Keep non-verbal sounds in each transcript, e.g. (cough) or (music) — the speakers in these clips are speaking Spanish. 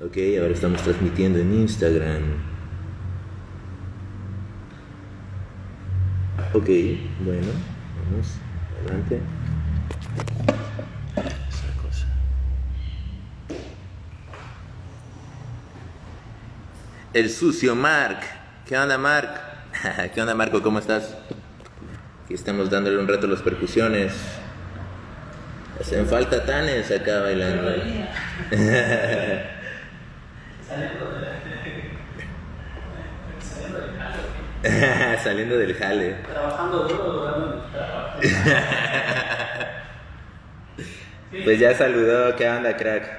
Ok, ahora estamos transmitiendo en Instagram. Ok, bueno, vamos, adelante. Esa cosa. El sucio Mark. ¿Qué onda, Mark? (laughs) ¿Qué onda, Marco? ¿Cómo estás? Aquí estamos dándole un rato a las percusiones. Hacen falta tanes acá bailando. (laughs) (laughs) Saliendo del jale. Trabajando duro, durando el trabajo. (laughs) Pues ya saludó, ¿qué onda, crack?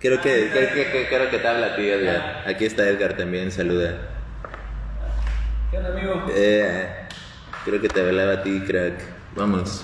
Creo que, creo que, creo que te habla a ti, Edgar. Aquí está Edgar también, saluda. ¿Qué onda, amigo? Eh, creo que te hablaba a ti, crack. Vamos.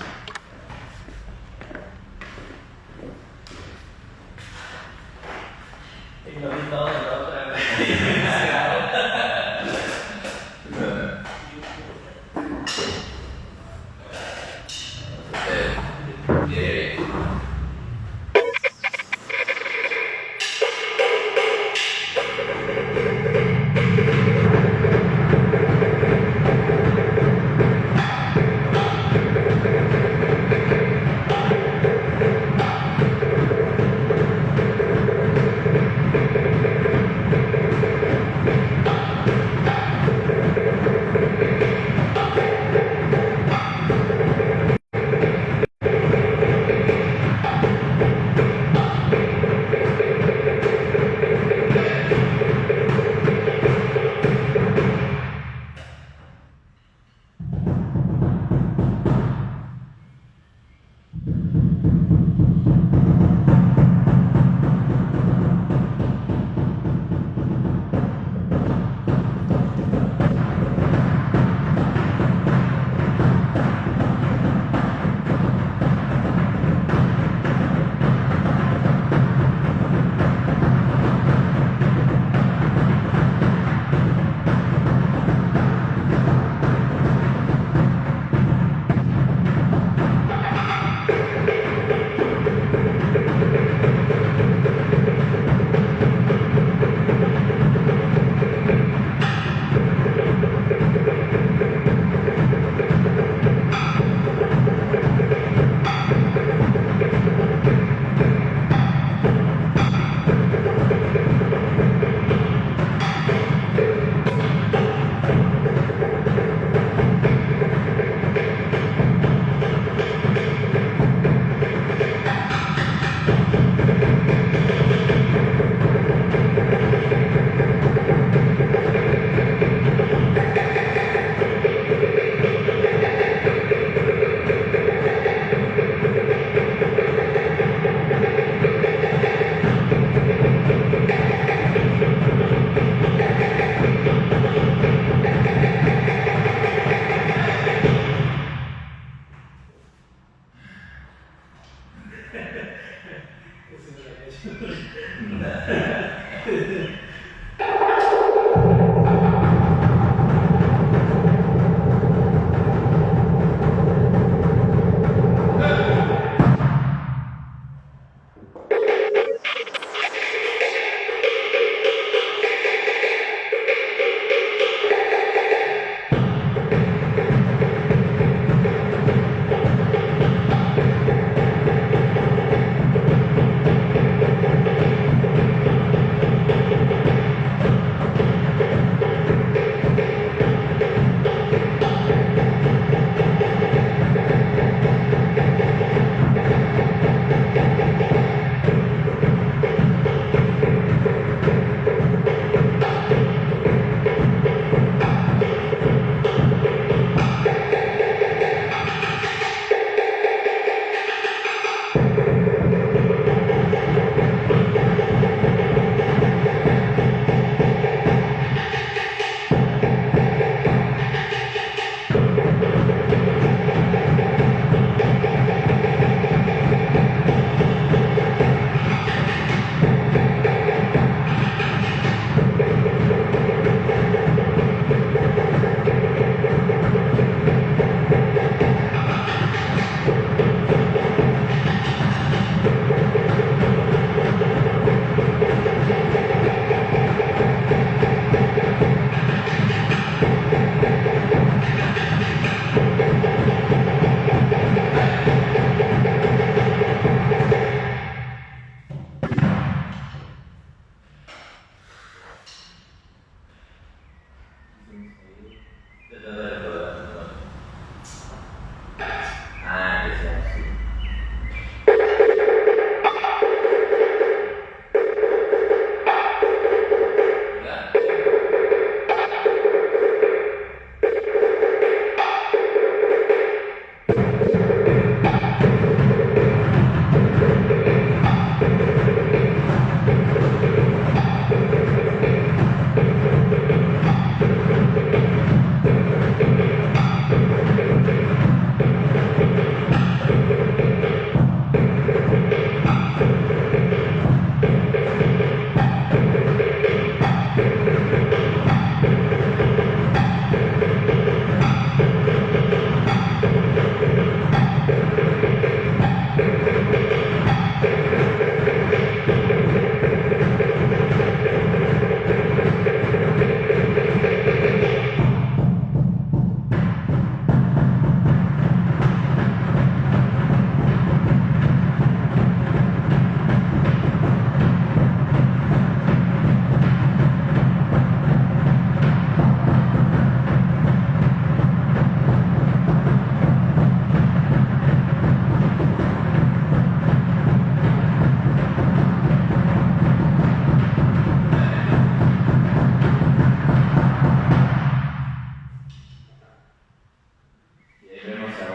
ですよね。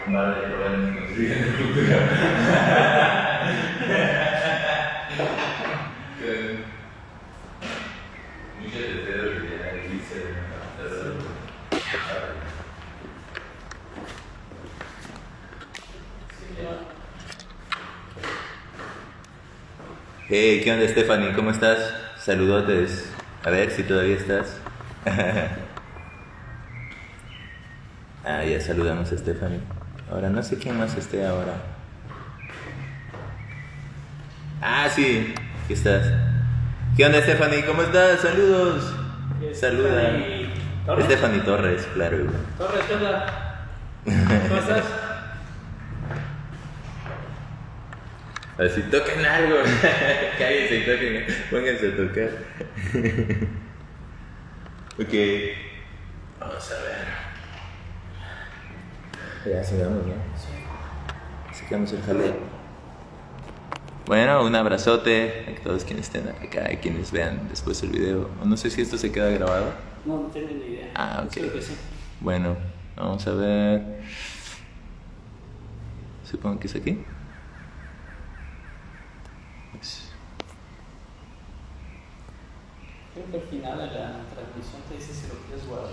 Nada de problemas (laughs) que nos digan de cultura. Muchas de Pedro que ya dice Hey, ¿qué onda Stephanie? ¿Cómo estás? Saludotes. A ver si todavía estás. (laughs) ah, ya saludamos a Stephanie. Ahora no sé quién más esté ahora. Ah, sí, aquí estás. ¿Qué onda, Stephanie? ¿Cómo estás? Saludos. Saluda. Stephanie Torres. Stephanie Torres, claro. Torres, ¿qué onda? ¿Cómo estás? Así toquen algo. (laughs) Cállense y toquen. Pónganse a tocar. (laughs) ok. Vamos a ver. Ya sigamos, ¿no? Sacamos el jaleo. Bueno, un abrazote a todos quienes estén acá y quienes vean después el video. No sé si esto se queda grabado. No, no tengo ni idea. Ah, ok. Creo que sí. Bueno, vamos a ver. Supongo que es aquí. Pues, Creo que al final de la transmisión te dice si lo quieres guardar.